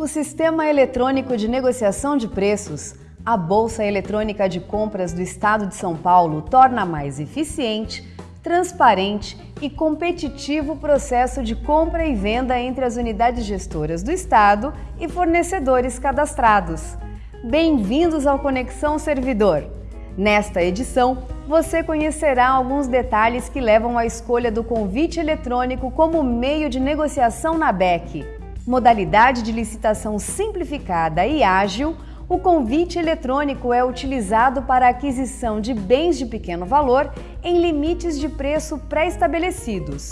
O Sistema Eletrônico de Negociação de Preços, a Bolsa Eletrônica de Compras do Estado de São Paulo, torna mais eficiente, transparente e competitivo o processo de compra e venda entre as unidades gestoras do Estado e fornecedores cadastrados. Bem-vindos ao Conexão Servidor! Nesta edição, você conhecerá alguns detalhes que levam à escolha do convite eletrônico como meio de negociação na BEC modalidade de licitação simplificada e ágil, o convite eletrônico é utilizado para a aquisição de bens de pequeno valor em limites de preço pré-estabelecidos.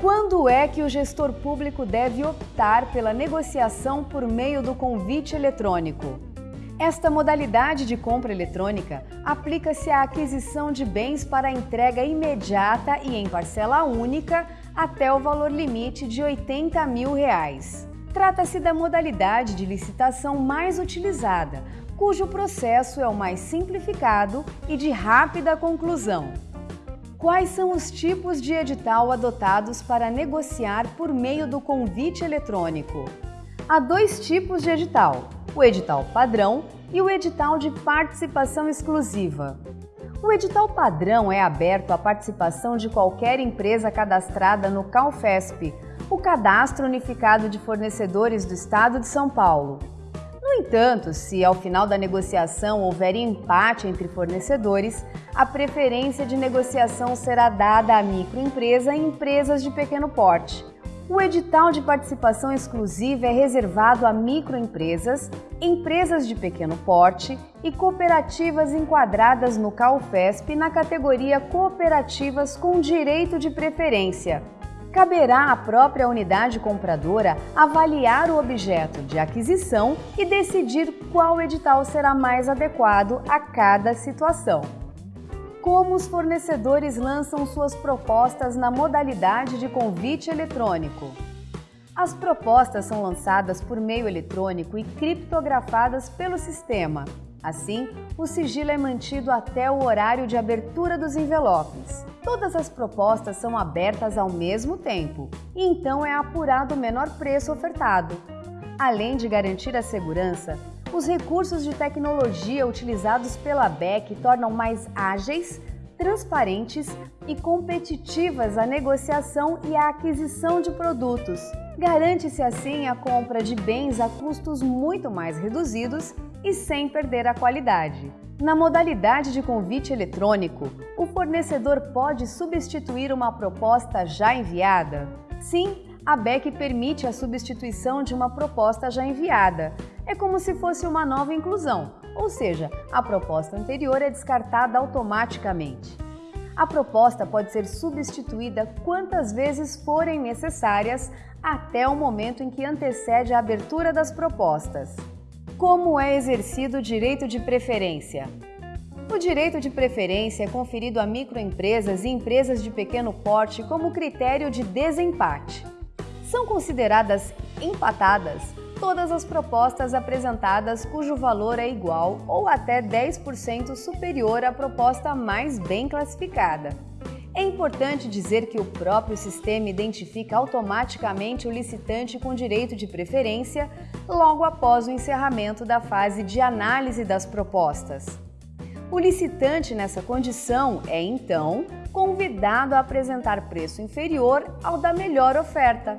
Quando é que o gestor público deve optar pela negociação por meio do convite eletrônico? Esta modalidade de compra eletrônica aplica-se à aquisição de bens para entrega imediata e em parcela única até o valor limite de 80 mil reais. Trata-se da modalidade de licitação mais utilizada, cujo processo é o mais simplificado e de rápida conclusão. Quais são os tipos de edital adotados para negociar por meio do convite eletrônico? Há dois tipos de edital, o edital padrão e o edital de participação exclusiva. O edital padrão é aberto à participação de qualquer empresa cadastrada no CalFESP, o Cadastro Unificado de Fornecedores do Estado de São Paulo. No entanto, se ao final da negociação houver empate entre fornecedores, a preferência de negociação será dada à microempresa e empresas de pequeno porte, o edital de participação exclusiva é reservado a microempresas, empresas de pequeno porte e cooperativas enquadradas no CalFESP na categoria Cooperativas com Direito de Preferência. Caberá à própria unidade compradora avaliar o objeto de aquisição e decidir qual edital será mais adequado a cada situação como os fornecedores lançam suas propostas na modalidade de convite eletrônico. As propostas são lançadas por meio eletrônico e criptografadas pelo sistema. Assim, o sigilo é mantido até o horário de abertura dos envelopes. Todas as propostas são abertas ao mesmo tempo e então é apurado o menor preço ofertado. Além de garantir a segurança, os recursos de tecnologia utilizados pela BEC tornam mais ágeis, transparentes e competitivas a negociação e a aquisição de produtos. Garante-se assim a compra de bens a custos muito mais reduzidos e sem perder a qualidade. Na modalidade de convite eletrônico, o fornecedor pode substituir uma proposta já enviada? Sim, a BEC permite a substituição de uma proposta já enviada. É como se fosse uma nova inclusão, ou seja, a proposta anterior é descartada automaticamente. A proposta pode ser substituída quantas vezes forem necessárias até o momento em que antecede a abertura das propostas. Como é exercido o direito de preferência? O direito de preferência é conferido a microempresas e empresas de pequeno porte como critério de desempate. São consideradas empatadas todas as propostas apresentadas cujo valor é igual ou até 10% superior à proposta mais bem classificada. É importante dizer que o próprio sistema identifica automaticamente o licitante com direito de preferência logo após o encerramento da fase de análise das propostas. O licitante nessa condição é, então, convidado a apresentar preço inferior ao da melhor oferta.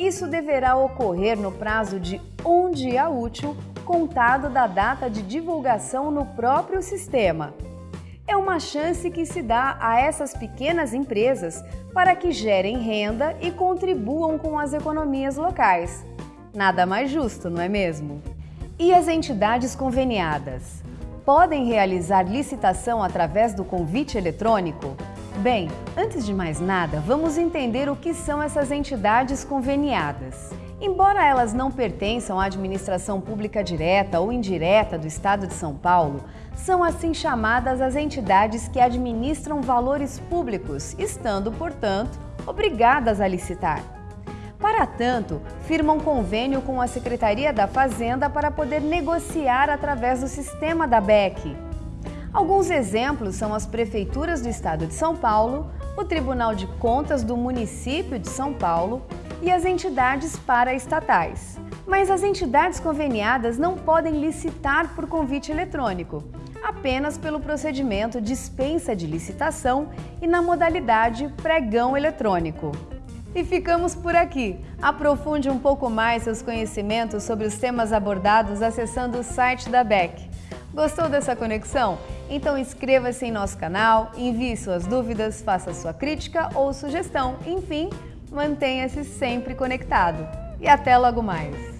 Isso deverá ocorrer no prazo de um dia útil, contado da data de divulgação no próprio sistema. É uma chance que se dá a essas pequenas empresas para que gerem renda e contribuam com as economias locais. Nada mais justo, não é mesmo? E as entidades conveniadas? Podem realizar licitação através do convite eletrônico? Bem, antes de mais nada, vamos entender o que são essas entidades conveniadas. Embora elas não pertençam à administração pública direta ou indireta do Estado de São Paulo, são assim chamadas as entidades que administram valores públicos, estando, portanto, obrigadas a licitar. Para tanto, firmam convênio com a Secretaria da Fazenda para poder negociar através do sistema da BEC. Alguns exemplos são as prefeituras do estado de São Paulo, o Tribunal de Contas do município de São Paulo, e as entidades paraestatais. Mas as entidades conveniadas não podem licitar por convite eletrônico, apenas pelo procedimento dispensa de licitação e na modalidade pregão eletrônico. E ficamos por aqui. Aprofunde um pouco mais seus conhecimentos sobre os temas abordados acessando o site da BEC. Gostou dessa conexão? Então inscreva-se em nosso canal, envie suas dúvidas, faça sua crítica ou sugestão. Enfim, mantenha-se sempre conectado. E até logo mais!